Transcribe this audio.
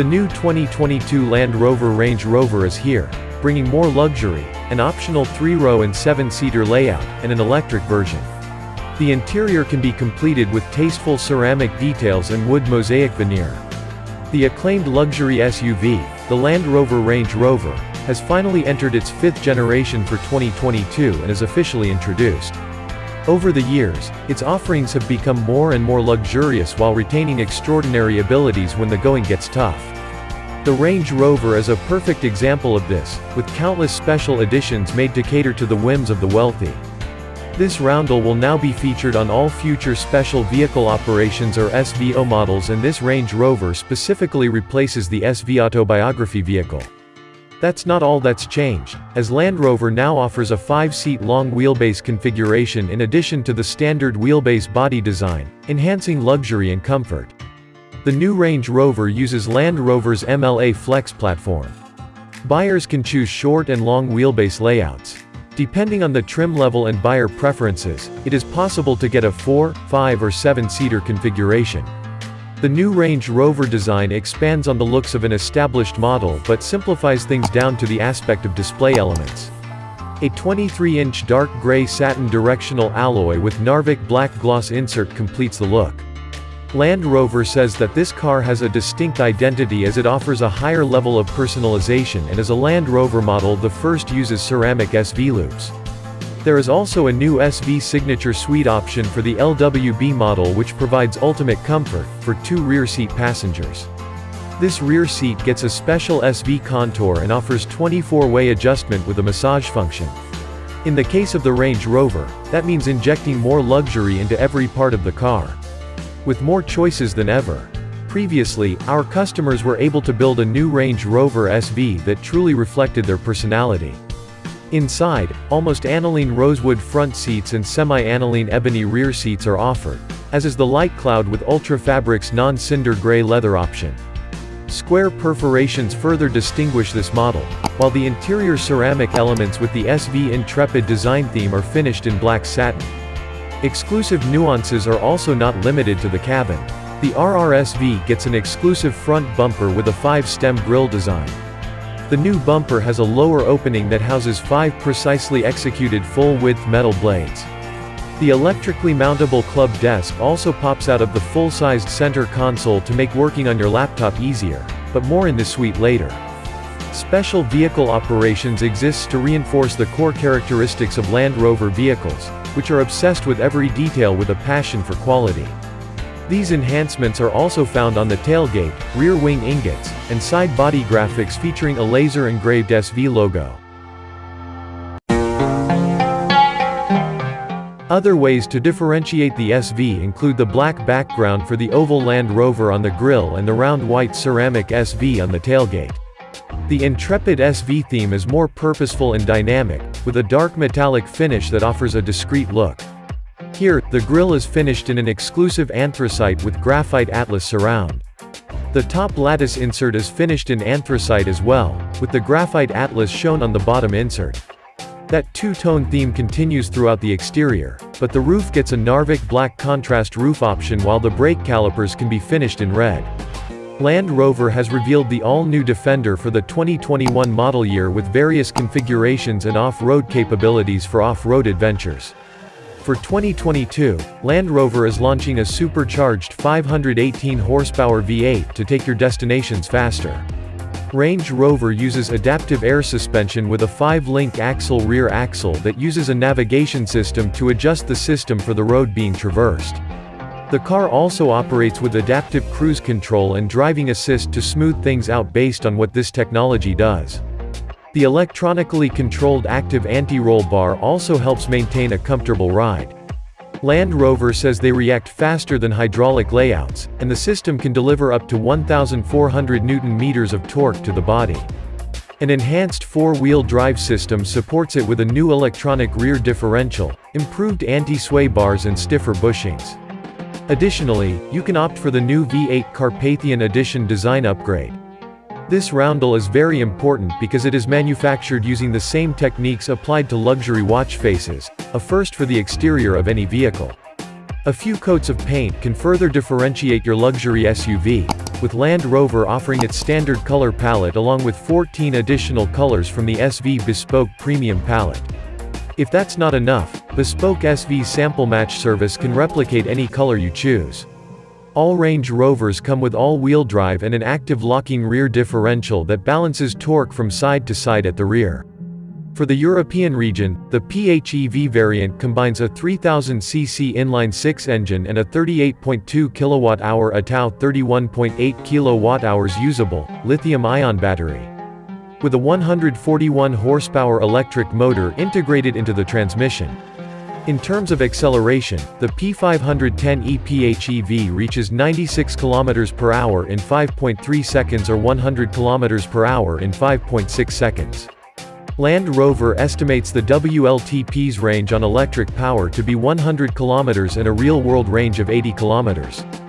The new 2022 Land Rover Range Rover is here, bringing more luxury, an optional 3-row and 7-seater layout, and an electric version. The interior can be completed with tasteful ceramic details and wood mosaic veneer. The acclaimed luxury SUV, the Land Rover Range Rover, has finally entered its fifth generation for 2022 and is officially introduced. Over the years, its offerings have become more and more luxurious while retaining extraordinary abilities when the going gets tough. The Range Rover is a perfect example of this, with countless special editions made to cater to the whims of the wealthy. This roundel will now be featured on all future Special Vehicle Operations or SVO models and this Range Rover specifically replaces the SV autobiography vehicle. That's not all that's changed, as Land Rover now offers a 5-seat long wheelbase configuration in addition to the standard wheelbase body design, enhancing luxury and comfort. The new Range Rover uses Land Rover's MLA Flex platform. Buyers can choose short and long wheelbase layouts. Depending on the trim level and buyer preferences, it is possible to get a 4, 5 or 7-seater configuration. The new Range Rover design expands on the looks of an established model but simplifies things down to the aspect of display elements. A 23-inch dark gray satin directional alloy with Narvik black gloss insert completes the look. Land Rover says that this car has a distinct identity as it offers a higher level of personalization and as a Land Rover model the first uses ceramic SV loops. There is also a new SV Signature Suite option for the LWB model which provides ultimate comfort, for two rear seat passengers. This rear seat gets a special SV contour and offers 24-way adjustment with a massage function. In the case of the Range Rover, that means injecting more luxury into every part of the car. With more choices than ever. Previously, our customers were able to build a new Range Rover SV that truly reflected their personality. Inside, almost aniline rosewood front seats and semi-aniline ebony rear seats are offered, as is the Light Cloud with Ultra Fabrics non-cinder gray leather option. Square perforations further distinguish this model, while the interior ceramic elements with the SV Intrepid design theme are finished in black satin. Exclusive nuances are also not limited to the cabin. The RRSV gets an exclusive front bumper with a 5-stem grille design. The new bumper has a lower opening that houses five precisely executed full-width metal blades. The electrically mountable club desk also pops out of the full-sized center console to make working on your laptop easier, but more in this suite later. Special vehicle operations exists to reinforce the core characteristics of Land Rover vehicles, which are obsessed with every detail with a passion for quality. These enhancements are also found on the tailgate, rear wing ingots, and side body graphics featuring a laser-engraved SV logo. Other ways to differentiate the SV include the black background for the oval Land Rover on the grille and the round white ceramic SV on the tailgate. The Intrepid SV theme is more purposeful and dynamic, with a dark metallic finish that offers a discreet look. Here, the grille is finished in an exclusive anthracite with graphite atlas surround. The top lattice insert is finished in anthracite as well, with the graphite atlas shown on the bottom insert. That two-tone theme continues throughout the exterior, but the roof gets a Narvik black contrast roof option while the brake calipers can be finished in red. Land Rover has revealed the all-new Defender for the 2021 model year with various configurations and off-road capabilities for off-road adventures. For 2022, Land Rover is launching a supercharged 518 horsepower V8 to take your destinations faster. Range Rover uses adaptive air suspension with a 5-link axle rear axle that uses a navigation system to adjust the system for the road being traversed. The car also operates with adaptive cruise control and driving assist to smooth things out based on what this technology does. The electronically controlled active anti-roll bar also helps maintain a comfortable ride. Land Rover says they react faster than hydraulic layouts, and the system can deliver up to 1,400 Newton-meters of torque to the body. An enhanced four-wheel drive system supports it with a new electronic rear differential, improved anti-sway bars and stiffer bushings. Additionally, you can opt for the new V8 Carpathian Edition design upgrade. This roundel is very important because it is manufactured using the same techniques applied to luxury watch faces, a first for the exterior of any vehicle. A few coats of paint can further differentiate your luxury SUV, with Land Rover offering its standard color palette along with 14 additional colors from the SV Bespoke Premium palette. If that's not enough, Bespoke SV sample match service can replicate any color you choose. All Range Rovers come with all-wheel drive and an active locking rear differential that balances torque from side to side at the rear. For the European region, the PHEV variant combines a 3000cc inline-six engine and a 38.2 kWh ATAU 31.8 kWh usable, lithium-ion battery with a 141 horsepower electric motor integrated into the transmission. In terms of acceleration, the P510e PHEV reaches 96 km per hour in 5.3 seconds or 100 km per hour in 5.6 seconds. Land Rover estimates the WLTP's range on electric power to be 100 km and a real-world range of 80 km.